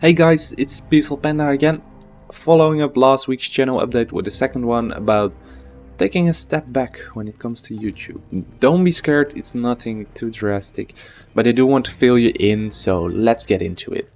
Hey guys, it's Peaceful Panda again. Following up last week's channel update with the second one about taking a step back when it comes to YouTube. Don't be scared, it's nothing too drastic, but I do want to fill you in, so let's get into it.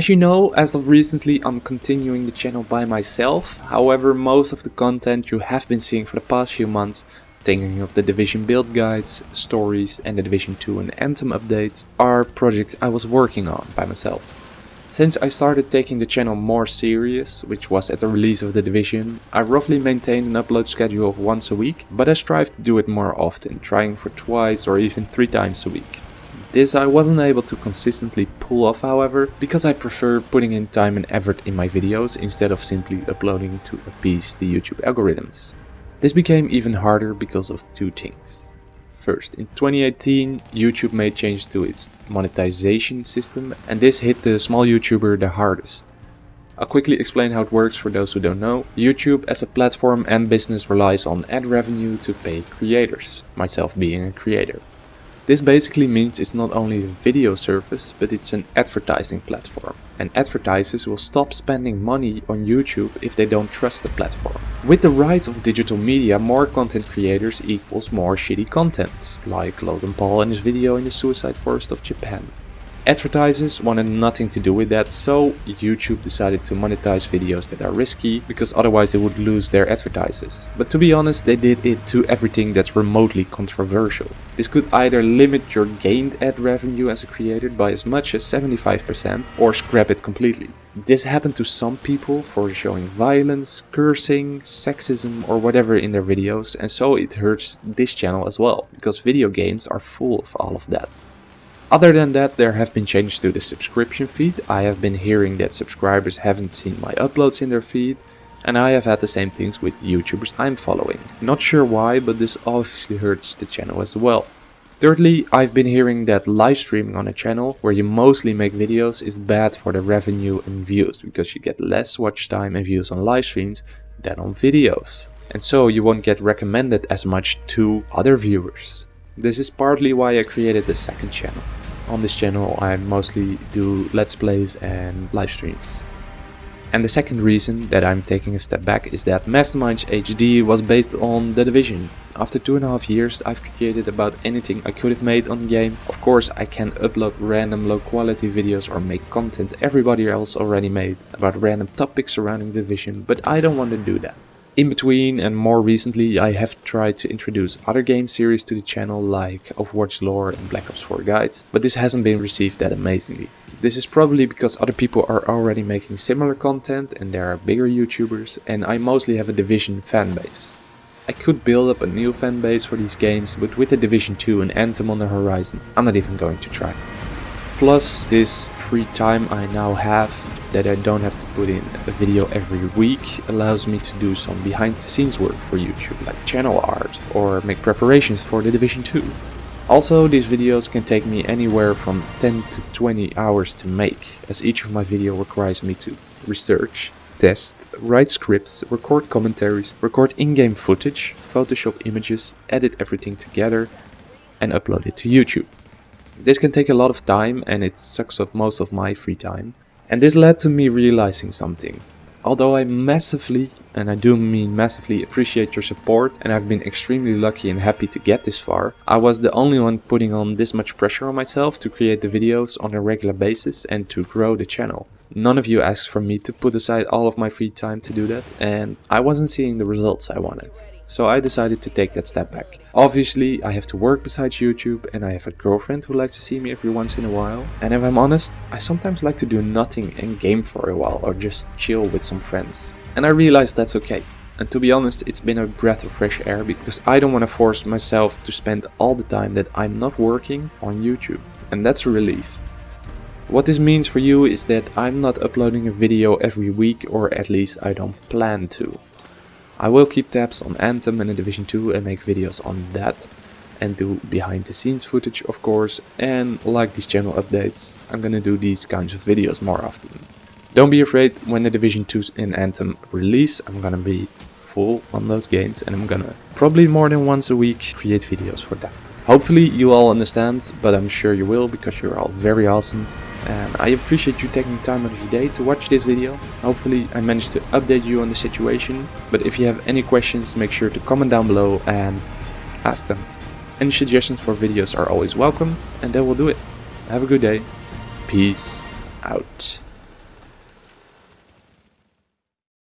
As you know, as of recently I'm continuing the channel by myself, however most of the content you have been seeing for the past few months, thinking of the Division build guides, stories and the Division 2 and Anthem updates, are projects I was working on by myself. Since I started taking the channel more serious, which was at the release of the Division, I roughly maintained an upload schedule of once a week, but I strive to do it more often, trying for twice or even three times a week. This I wasn't able to consistently pull off however, because I prefer putting in time and effort in my videos instead of simply uploading to appease the YouTube algorithms. This became even harder because of two things. First, in 2018 YouTube made changes to its monetization system and this hit the small YouTuber the hardest. I'll quickly explain how it works for those who don't know. YouTube as a platform and business relies on ad revenue to pay creators, myself being a creator. This basically means it's not only a video service, but it's an advertising platform. And advertisers will stop spending money on YouTube if they don't trust the platform. With the rise of digital media, more content creators equals more shitty content, like Logan Paul and his video in the suicide forest of Japan. Advertisers wanted nothing to do with that, so YouTube decided to monetize videos that are risky, because otherwise they would lose their advertisers. But to be honest, they did it to everything that's remotely controversial. This could either limit your gained ad revenue as a creator by as much as 75% or scrap it completely. This happened to some people for showing violence, cursing, sexism or whatever in their videos and so it hurts this channel as well, because video games are full of all of that. Other than that, there have been changes to the subscription feed. I have been hearing that subscribers haven't seen my uploads in their feed, and I have had the same things with YouTubers I'm following. Not sure why, but this obviously hurts the channel as well. Thirdly, I've been hearing that live streaming on a channel where you mostly make videos is bad for the revenue and views because you get less watch time and views on live streams than on videos. And so you won't get recommended as much to other viewers. This is partly why I created the second channel. On this channel I mostly do let's plays and live streams. And the second reason that I'm taking a step back is that Masterminds HD was based on The Division. After two and a half years I've created about anything I could have made on the game. Of course I can upload random low quality videos or make content everybody else already made about random topics surrounding The Division, but I don't want to do that. In between and more recently I have tried to introduce other game series to the channel like Overwatch lore and Black Ops 4 guides, but this hasn't been received that amazingly. This is probably because other people are already making similar content and there are bigger YouTubers and I mostly have a Division fanbase. I could build up a new fanbase for these games, but with the Division 2 and Anthem on the horizon, I'm not even going to try. Plus, this free time I now have that I don't have to put in a video every week allows me to do some behind the scenes work for YouTube like channel art or make preparations for the Division 2. Also these videos can take me anywhere from 10 to 20 hours to make as each of my video requires me to research, test, write scripts, record commentaries, record in-game footage, photoshop images, edit everything together and upload it to YouTube. This can take a lot of time and it sucks up most of my free time. And this led to me realizing something. Although I massively, and I do mean massively, appreciate your support and I've been extremely lucky and happy to get this far, I was the only one putting on this much pressure on myself to create the videos on a regular basis and to grow the channel. None of you asked for me to put aside all of my free time to do that and I wasn't seeing the results I wanted so I decided to take that step back. Obviously, I have to work besides YouTube and I have a girlfriend who likes to see me every once in a while. And if I'm honest, I sometimes like to do nothing and game for a while or just chill with some friends. And I realized that's okay. And to be honest, it's been a breath of fresh air because I don't want to force myself to spend all the time that I'm not working on YouTube. And that's a relief. What this means for you is that I'm not uploading a video every week or at least I don't plan to. I will keep tabs on Anthem and the Division 2 and make videos on that and do behind the scenes footage of course and like these channel updates I'm gonna do these kinds of videos more often. Don't be afraid when the Division 2 in Anthem release, I'm gonna be full on those games and I'm gonna probably more than once a week create videos for that. Hopefully you all understand, but I'm sure you will because you're all very awesome. And I appreciate you taking time out of your day to watch this video. Hopefully I managed to update you on the situation. But if you have any questions, make sure to comment down below and ask them. Any suggestions for videos are always welcome and that will do it. Have a good day. Peace out.